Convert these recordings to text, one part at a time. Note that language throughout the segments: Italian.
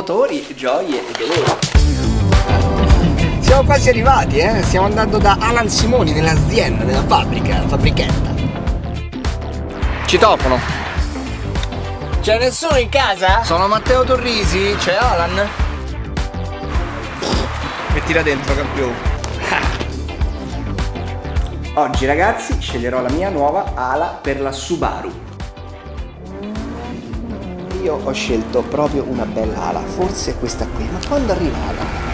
motori, gioie e dolori. Siamo quasi arrivati, eh? Stiamo andando da Alan Simoni nell'azienda, nella fabbrica, fabbrichetta. Citofono. C'è nessuno in casa? Sono Matteo Torrisi, c'è Alan? Mettila dentro, campione. Oggi ragazzi sceglierò la mia nuova ala per la Subaru. Io ho scelto proprio una bella ala, forse questa qui, ma quando arriva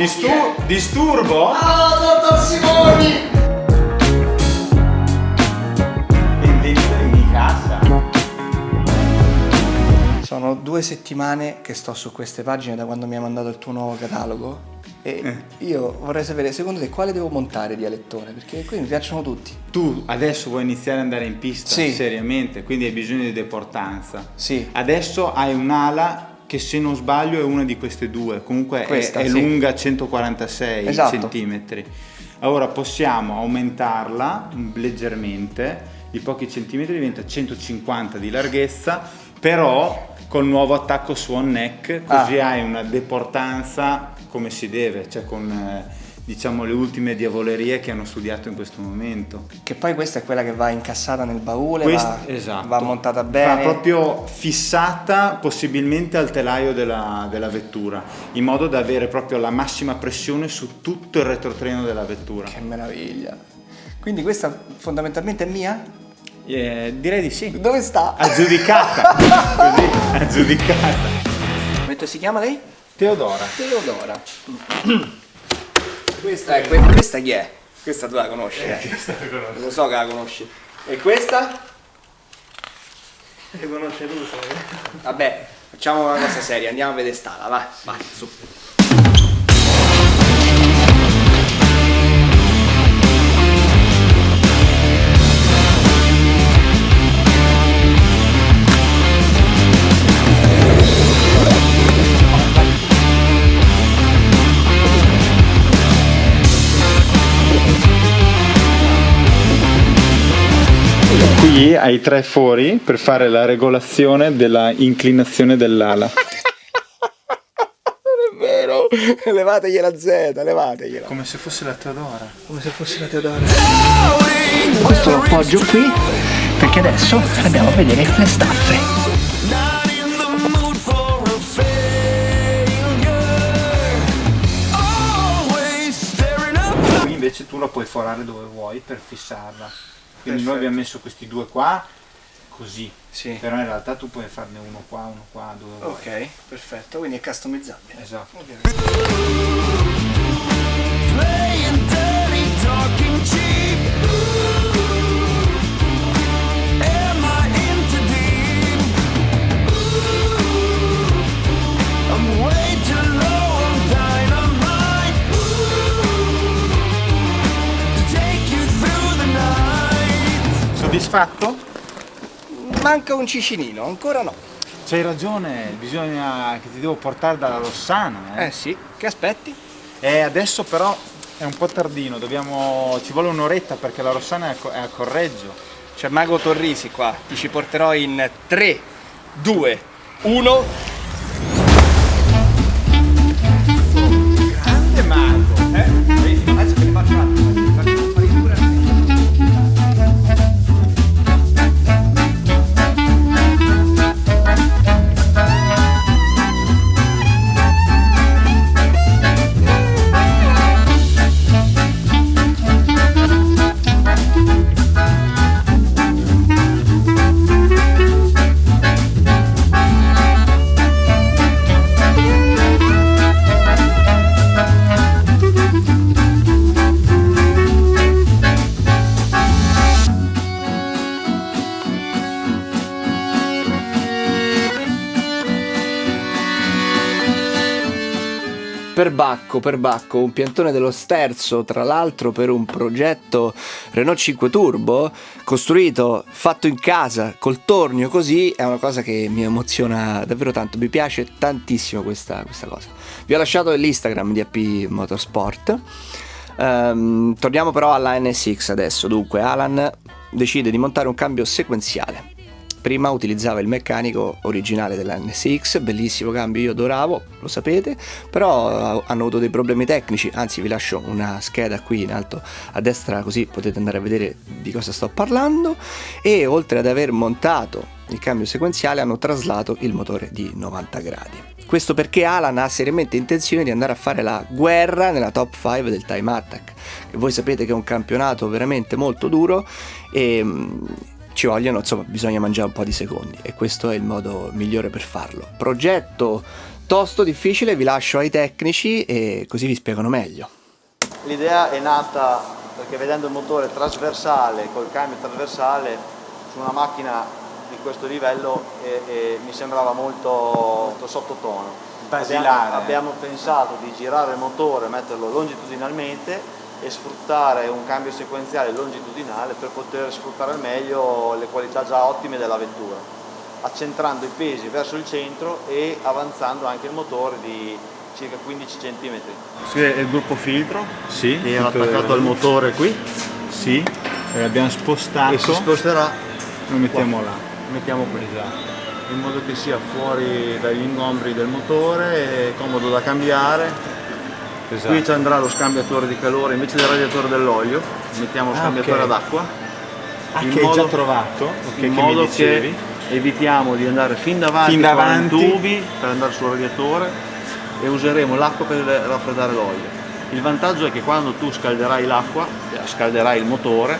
Distur disturbo? Oh, dottor Simoni! Benvenuto in casa. Sono due settimane che sto su queste pagine da quando mi hai mandato il tuo nuovo catalogo e eh. io vorrei sapere secondo te quale devo montare di alettone perché qui mi piacciono tutti. Tu adesso vuoi iniziare ad andare in pista sì. seriamente, quindi hai bisogno di deportanza. Sì. Adesso hai un'ala che se non sbaglio è una di queste due, comunque Questa, è, è sì. lunga 146 esatto. centimetri. Allora possiamo aumentarla leggermente, di pochi centimetri diventa 150 di larghezza, però col nuovo attacco swan neck, così ah. hai una deportanza come si deve, cioè con... Diciamo le ultime diavolerie che hanno studiato in questo momento. Che poi questa è quella che va incassata nel baule, Quest, va, esatto. va, montata bene. Va proprio fissata possibilmente al telaio della, della, vettura, in modo da avere proprio la massima pressione su tutto il retrotreno della vettura. Che meraviglia! Quindi questa fondamentalmente è mia? Eh, direi di sì. Dove sta? Aggiudicata. Così, aggiudicata. Come si chiama lei? Teodora. Teodora. Questa, è, questa, questa chi è? Questa tu la conosci? Eh, questa la conosci. Lo so che la conosci. E questa? Le conosce tu, Vabbè, facciamo una cosa seria, andiamo a vedere stala, vai, vai, su. Qui hai tre fori per fare la regolazione della inclinazione dell'ala. Non è vero! Levategliela Z, levategliela. Come se fosse la Teodora. Come se fosse la Teodora. Questo lo appoggio qui perché adesso andiamo a vedere le staffe. invece tu la puoi forare dove vuoi per fissarla quindi Perfetto. noi abbiamo messo questi due qua così sì. però in realtà tu puoi farne uno qua uno qua due ok vuoi. perfetto quindi è customizzabile esatto okay. Soddisfatto? Manca un cicinino, ancora no. C'hai ragione, bisogna che ti devo portare dalla Rossana. Eh, eh sì, che aspetti? Eh, adesso però è un po' tardino, dobbiamo... ci vuole un'oretta perché la Rossana è a Correggio. C'è Mago Torrisi qua, ti ci porterò in 3, 2, 1... per Bacco, per Bacco, un piantone dello sterzo, tra l'altro per un progetto Renault 5 Turbo, costruito, fatto in casa, col tornio così, è una cosa che mi emoziona davvero tanto, mi piace tantissimo questa, questa cosa. Vi ho lasciato l'Instagram di AP Motorsport. Um, torniamo però alla NSX adesso, dunque Alan decide di montare un cambio sequenziale prima utilizzava il meccanico originale della NSX, bellissimo cambio, io adoravo, lo sapete, però eh, hanno avuto dei problemi tecnici, anzi vi lascio una scheda qui in alto a destra così potete andare a vedere di cosa sto parlando e oltre ad aver montato il cambio sequenziale hanno traslato il motore di 90 gradi. Questo perché Alan ha seriamente intenzione di andare a fare la guerra nella top 5 del Time Attack, che voi sapete che è un campionato veramente molto duro e ci vogliono, insomma, bisogna mangiare un po' di secondi e questo è il modo migliore per farlo. Progetto tosto, difficile, vi lascio ai tecnici e così vi spiegano meglio. L'idea è nata perché vedendo il motore trasversale, col cambio trasversale, su una macchina di questo livello e, e mi sembrava molto, molto sottotono. Abbiamo, abbiamo pensato di girare il motore, metterlo longitudinalmente e sfruttare un cambio sequenziale longitudinale per poter sfruttare al meglio le qualità già ottime della vettura, accentrando i pesi verso il centro e avanzando anche il motore di circa 15 cm. Qui è il gruppo filtro sì, che era attaccato al motore qui. Sì, e abbiamo spostato. E si sposterà. Lo mettiamo qua. là. Lo mettiamo qui. Esatto. In modo che sia fuori dagli ingombri del motore, comodo da cambiare Esatto. Qui ci andrà lo scambiatore di calore invece del radiatore dell'olio, mettiamo lo ah, scambiatore okay. ad acqua. Ah, che modo, già trovato? Okay, in modo che, che evitiamo di andare fin davanti, fin davanti. con i tubi per andare sul radiatore e useremo l'acqua per raffreddare l'olio. Il vantaggio è che quando tu scalderai l'acqua, scalderai il motore,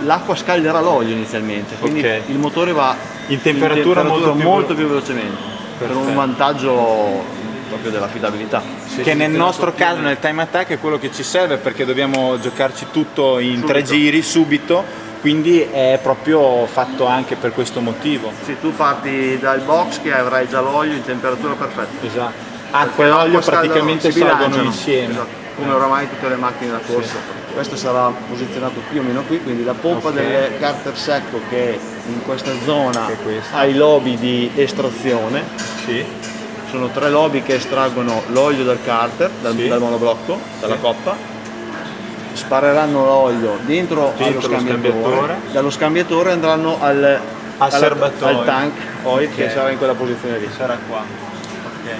l'acqua scalderà l'olio inizialmente, quindi okay. il motore va in temperatura, in temperatura molto, più, molto più velocemente, Perfetto. per un vantaggio proprio dell'affidabilità. Sì, che nel nostro caso nel time attack è quello che ci serve perché dobbiamo giocarci tutto in subito. tre giri subito quindi è proprio fatto anche per questo motivo. Sì, tu parti dal box che avrai già l'olio in temperatura perfetta. Esatto. Acqua e olio praticamente salgono insieme. Esatto. Come oramai tutte le macchine da corsa. Sì. Questo sarà posizionato più o meno qui, quindi la pompa okay. del carter secco che in questa zona ha i lobi di estrazione. Sì sono tre lobby che estraggono l'olio dal carter, dal, sì. dal monoblocco, dalla sì. coppa, spareranno l'olio dentro, dentro allo scambiatore, scambiatore, dallo scambiatore andranno al, al, al tank oil okay. che sarà in quella posizione lì. Sarà qua. Okay.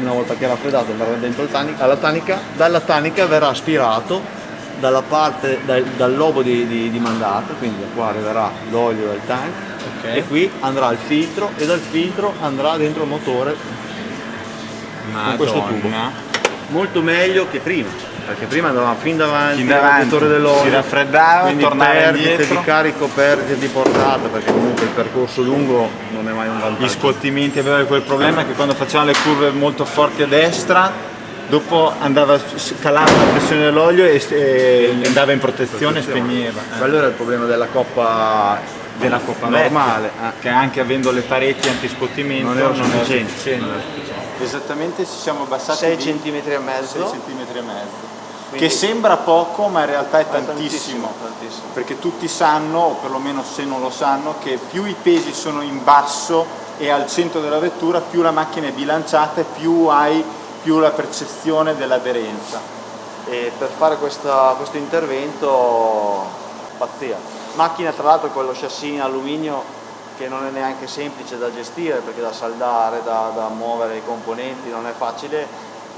Una volta che è raffreddato andrà dentro tanica, alla tanica, dalla tanica verrà aspirato dalla parte, dal, dal lobo di, di, di mandato, quindi da qua arriverà l'olio dal tank okay. e qui andrà il filtro e dal filtro andrà dentro il motore Madonna. con questo tubo. Molto meglio che prima, perché prima andavamo fin davanti, fin davanti dell'olio, si raffreddava, quindi tornava perdite indietro. di carico, perdite di portata, perché comunque il percorso lungo non è mai un vantaggio. Gli scottimenti avevano quel problema che quando facevano le curve molto forti a destra dopo andava, calava la pressione dell'olio e, e, andava in protezione e spegneva. Eh. Quello era il problema della coppa della coppa normale, eh. che anche avendo le pareti antiscottimento non erano sufficienti. Esattamente ci siamo abbassati 6 cm e mezzo. 6 cm e mezzo. Quindi, che sembra poco ma in realtà è tantissimo, tantissimo, tantissimo, perché tutti sanno, o perlomeno se non lo sanno, che più i pesi sono in basso e al centro della vettura, più la macchina è bilanciata e più hai più la percezione dell'aderenza. E per fare questa, questo intervento, pazzia. Macchina tra l'altro con lo chassis in alluminio che non è neanche semplice da gestire perché da saldare, da, da muovere i componenti non è facile,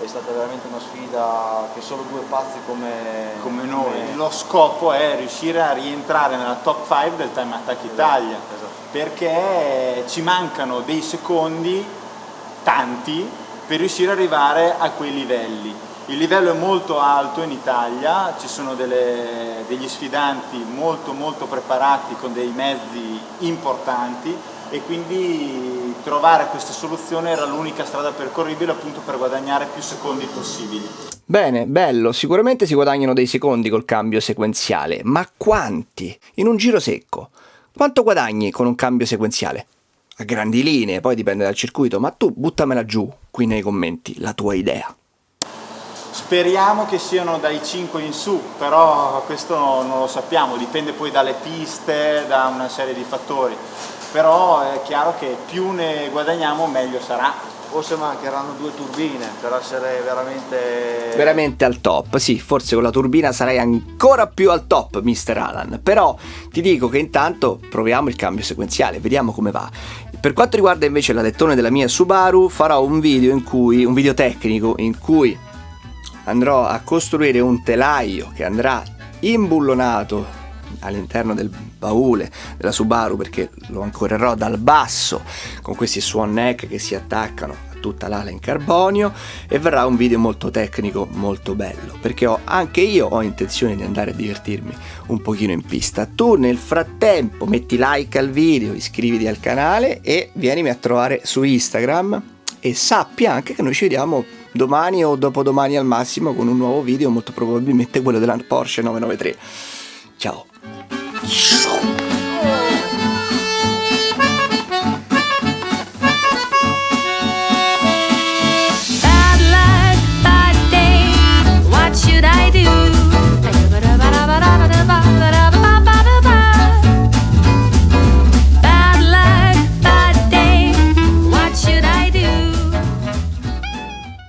è stata veramente una sfida che solo due pazzi come, come noi. Come... Lo scopo è riuscire a rientrare nella top 5 del Time Attack Italia, esatto, esatto. perché ci mancano dei secondi, tanti, per riuscire ad arrivare a quei livelli. Il livello è molto alto in Italia, ci sono delle, degli sfidanti molto molto preparati con dei mezzi importanti e quindi trovare questa soluzione era l'unica strada percorribile appunto per guadagnare più secondi possibili. Bene, bello, sicuramente si guadagnano dei secondi col cambio sequenziale, ma quanti? In un giro secco. Quanto guadagni con un cambio sequenziale? a grandi linee, poi dipende dal circuito, ma tu buttamela giù qui nei commenti, la tua idea. Speriamo che siano dai 5 in su, però questo non lo sappiamo, dipende poi dalle piste, da una serie di fattori. Però è chiaro che più ne guadagniamo meglio sarà forse mancheranno due turbine per essere veramente... Veramente al top, sì, forse con la turbina sarai ancora più al top, Mr. Alan. Però ti dico che intanto proviamo il cambio sequenziale, vediamo come va. Per quanto riguarda invece la lettone della mia Subaru, farò un video in cui, un video tecnico in cui andrò a costruire un telaio che andrà imbullonato all'interno del baule della Subaru perché lo ancorerò dal basso con questi swan neck che si attaccano a tutta l'ala in carbonio e verrà un video molto tecnico molto bello perché ho, anche io ho intenzione di andare a divertirmi un pochino in pista. Tu nel frattempo metti like al video iscriviti al canale e vienimi a trovare su Instagram e sappi anche che noi ci vediamo domani o dopodomani al massimo con un nuovo video molto probabilmente quello della Porsche 993 ciao. 咻